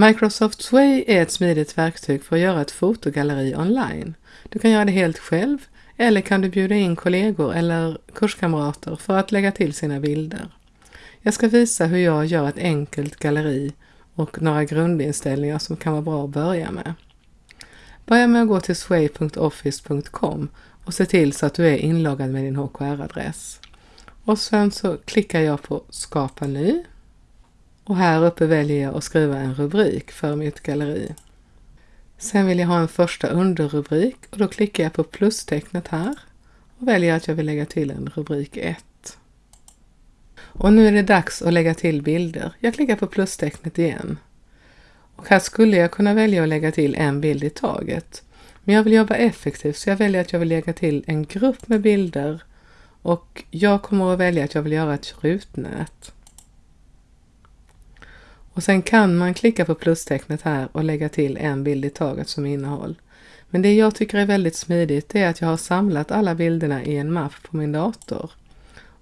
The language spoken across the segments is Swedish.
Microsoft Sway är ett smidigt verktyg för att göra ett fotogalleri online. Du kan göra det helt själv eller kan du bjuda in kollegor eller kurskamrater för att lägga till sina bilder. Jag ska visa hur jag gör ett enkelt galleri och några grundinställningar som kan vara bra att börja med. Börja med att gå till sway.office.com och se till så att du är inloggad med din HKR-adress. Och sen så klickar jag på Skapa ny och här uppe väljer jag att skriva en rubrik för mitt galleri. Sen vill jag ha en första underrubrik och då klickar jag på plustecknet här och väljer att jag vill lägga till en rubrik 1. Och nu är det dags att lägga till bilder. Jag klickar på plustecknet igen. Och här skulle jag kunna välja att lägga till en bild i taget. Men jag vill jobba effektivt så jag väljer att jag vill lägga till en grupp med bilder och jag kommer att välja att jag vill göra ett rutnät. Och sen kan man klicka på plustecknet här och lägga till en bild i taget som innehåll. Men det jag tycker är väldigt smidigt är att jag har samlat alla bilderna i en mapp på min dator.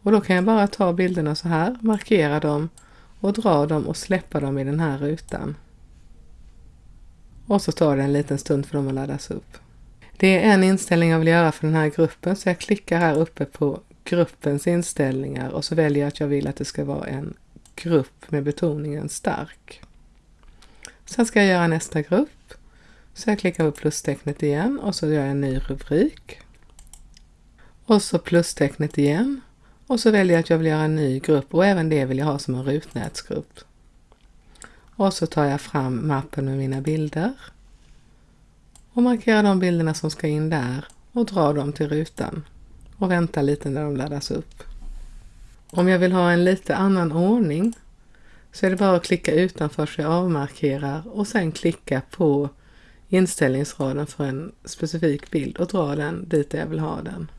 Och då kan jag bara ta bilderna så här, markera dem och dra dem och släppa dem i den här rutan. Och så tar det en liten stund för dem att laddas upp. Det är en inställning jag vill göra för den här gruppen så jag klickar här uppe på gruppens inställningar och så väljer jag att jag vill att det ska vara en grupp med betoningen stark. Sen ska jag göra nästa grupp. Så jag klickar på plustecknet igen och så gör jag en ny rubrik. Och så plustecknet igen. Och så väljer jag att jag vill göra en ny grupp och även det vill jag ha som en rutnätsgrupp. Och så tar jag fram mappen med mina bilder och markerar de bilderna som ska in där och drar dem till rutan och väntar lite när de laddas upp. Om jag vill ha en lite annan ordning så är det bara att klicka utanför så jag avmarkerar och sen klicka på inställningsraden för en specifik bild och dra den dit jag vill ha den.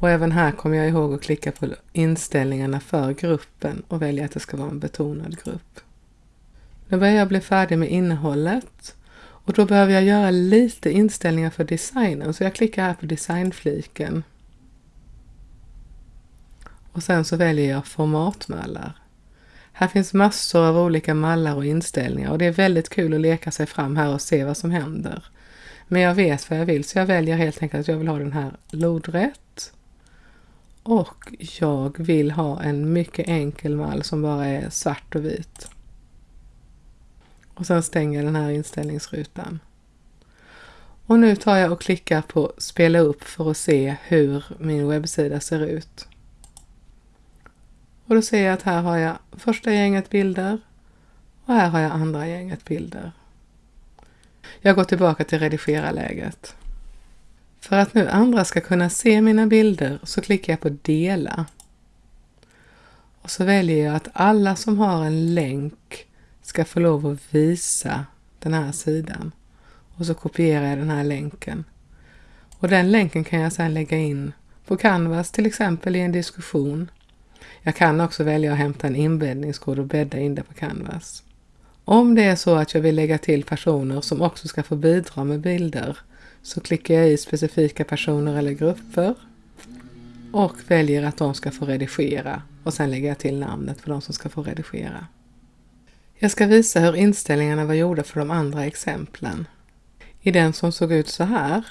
Och även här kommer jag ihåg att klicka på inställningarna för gruppen och välja att det ska vara en betonad grupp. Nu börjar jag bli färdig med innehållet och då behöver jag göra lite inställningar för designen så jag klickar här på designfliken. Och sen så väljer jag formatmallar. Här finns massor av olika mallar och inställningar och det är väldigt kul att leka sig fram här och se vad som händer. Men jag vet vad jag vill så jag väljer helt enkelt att jag vill ha den här lodrätt. Och jag vill ha en mycket enkel mall som bara är svart och vit. Och sen stänger jag den här inställningsrutan. Och nu tar jag och klickar på spela upp för att se hur min webbsida ser ut. Och då ser jag att här har jag första gänget bilder och här har jag andra gänget bilder. Jag går tillbaka till redigera-läget. För att nu andra ska kunna se mina bilder så klickar jag på dela. Och så väljer jag att alla som har en länk ska få lov att visa den här sidan. Och så kopierar jag den här länken. Och den länken kan jag sedan lägga in på Canvas till exempel i en diskussion. Jag kan också välja att hämta en inbäddningskod och bädda in det på Canvas. Om det är så att jag vill lägga till personer som också ska få bidra med bilder så klickar jag i specifika personer eller grupper och väljer att de ska få redigera och sen lägger jag till namnet för de som ska få redigera. Jag ska visa hur inställningarna var gjorda för de andra exemplen. I den som såg ut så här.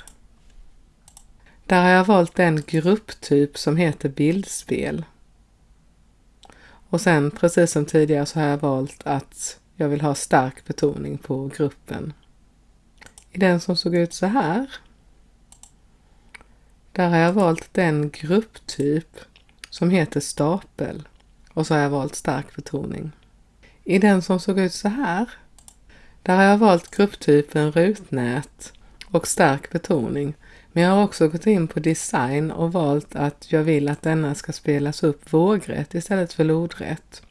Där har jag valt den grupptyp som heter bildspel. Och sen precis som tidigare så har jag valt att jag vill ha stark betoning på gruppen. I den som såg ut så här. Där har jag valt den grupptyp som heter stapel och så har jag valt stark betoning. I den som såg ut så här. Där har jag valt grupptypen rutnät och stark betoning. Men jag har också gått in på design och valt att jag vill att denna ska spelas upp vågrätt istället för lodrätt.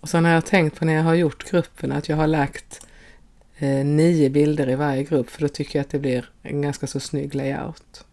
Och sen har jag tänkt på när jag har gjort gruppen att jag har lagt eh, nio bilder i varje grupp för då tycker jag att det blir en ganska så snygg layout.